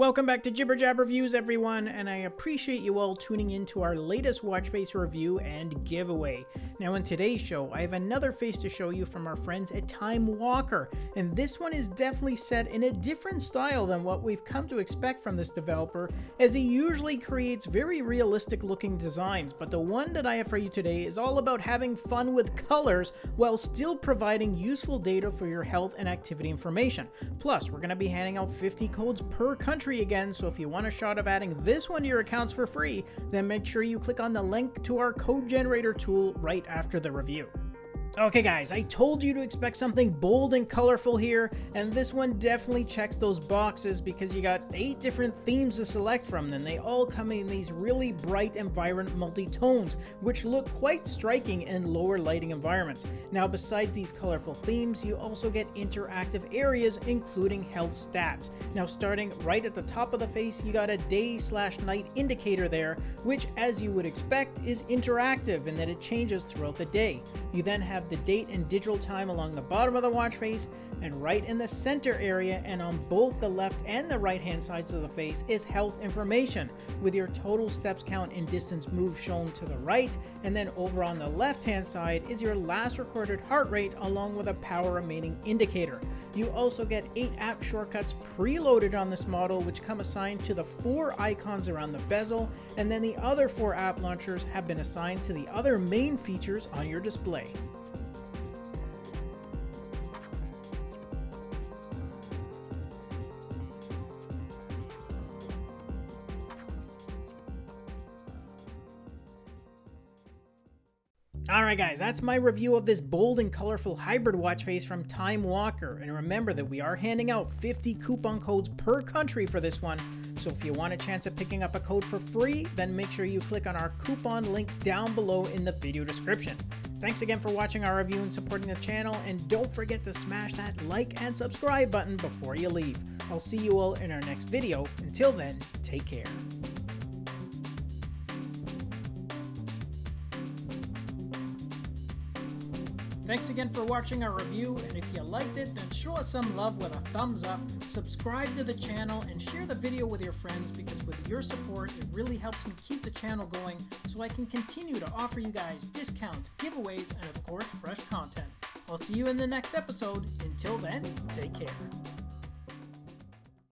Welcome back to Jibber Jab Reviews, everyone, and I appreciate you all tuning in to our latest watch face review and giveaway. Now, in today's show, I have another face to show you from our friends at Time Walker, and this one is definitely set in a different style than what we've come to expect from this developer, as he usually creates very realistic looking designs, but the one that I have for you today is all about having fun with colors while still providing useful data for your health and activity information. Plus, we're going to be handing out 50 codes per country country again, so if you want a shot of adding this one to your accounts for free, then make sure you click on the link to our code generator tool right after the review. Okay guys, I told you to expect something bold and colorful here, and this one definitely checks those boxes because you got 8 different themes to select from, and they all come in these really bright and vibrant multi-tones, which look quite striking in lower lighting environments. Now besides these colorful themes, you also get interactive areas including health stats. Now starting right at the top of the face, you got a day slash night indicator there, which as you would expect is interactive in that it changes throughout the day. You then have have the date and digital time along the bottom of the watch face, and right in the center area and on both the left and the right hand sides of the face is health information, with your total steps count and distance moved shown to the right, and then over on the left hand side is your last recorded heart rate along with a power remaining indicator. You also get 8 app shortcuts preloaded on this model which come assigned to the 4 icons around the bezel, and then the other 4 app launchers have been assigned to the other main features on your display. Alright guys, that's my review of this bold and colorful hybrid watch face from Time Walker. And remember that we are handing out 50 coupon codes per country for this one. So if you want a chance of picking up a code for free, then make sure you click on our coupon link down below in the video description. Thanks again for watching our review and supporting the channel, and don't forget to smash that like and subscribe button before you leave. I'll see you all in our next video. Until then, take care. Thanks again for watching our review, and if you liked it, then show us some love with a thumbs up, subscribe to the channel, and share the video with your friends because with your support, it really helps me keep the channel going so I can continue to offer you guys discounts, giveaways, and of course, fresh content. I'll see you in the next episode. Until then, take care.